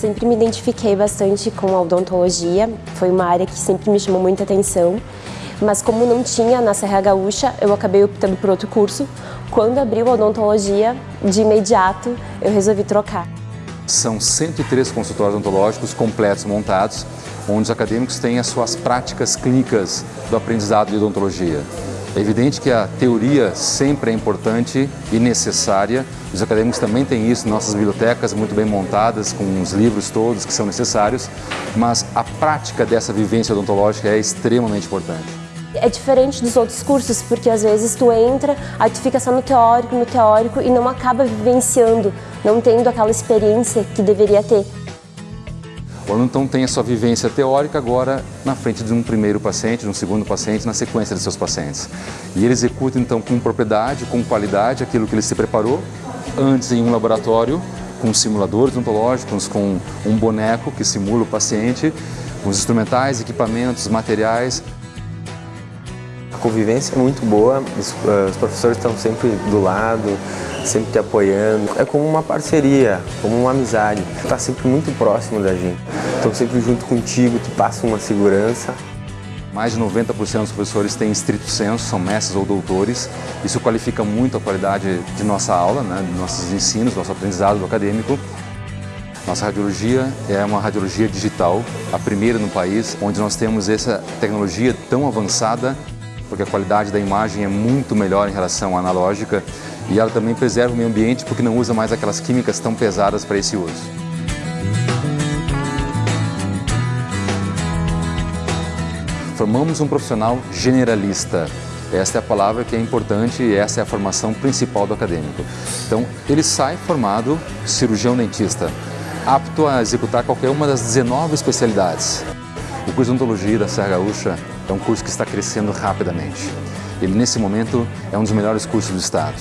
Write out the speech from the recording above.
sempre me identifiquei bastante com a odontologia, foi uma área que sempre me chamou muita atenção, mas como não tinha na Serra Gaúcha, eu acabei optando por outro curso. Quando abriu a odontologia, de imediato eu resolvi trocar. São 103 consultórios odontológicos completos montados, onde os acadêmicos têm as suas práticas clínicas do aprendizado de odontologia. É evidente que a teoria sempre é importante e necessária. Os acadêmicos também têm isso nossas bibliotecas, muito bem montadas, com os livros todos que são necessários, mas a prática dessa vivência odontológica é extremamente importante. É diferente dos outros cursos, porque às vezes tu entra, aí tu fica só no teórico, no teórico e não acaba vivenciando, não tendo aquela experiência que deveria ter. O aluno então tem a sua vivência teórica agora na frente de um primeiro paciente, de um segundo paciente, na sequência de seus pacientes. E ele executa então com propriedade, com qualidade, aquilo que ele se preparou antes em um laboratório, com simuladores odontológicos, com um boneco que simula o paciente, com os instrumentais, equipamentos, materiais. A convivência é muito boa, os, os professores estão sempre do lado, sempre te apoiando. É como uma parceria, como uma amizade. Está sempre muito próximo da gente. Estão sempre junto contigo, te passam uma segurança. Mais de 90% dos professores têm estrito senso, são mestres ou doutores. Isso qualifica muito a qualidade de nossa aula, né, de nossos ensinos, nosso aprendizado acadêmico. Nossa radiologia é uma radiologia digital, a primeira no país, onde nós temos essa tecnologia tão avançada, porque a qualidade da imagem é muito melhor em relação à analógica e ela também preserva o meio ambiente porque não usa mais aquelas químicas tão pesadas para esse uso. Formamos um profissional generalista. Esta é a palavra que é importante e essa é a formação principal do acadêmico. Então, ele sai formado cirurgião dentista, apto a executar qualquer uma das 19 especialidades. O curso de odontologia da Serra Gaúcha é um curso que está crescendo rapidamente. Ele, nesse momento, é um dos melhores cursos do estado.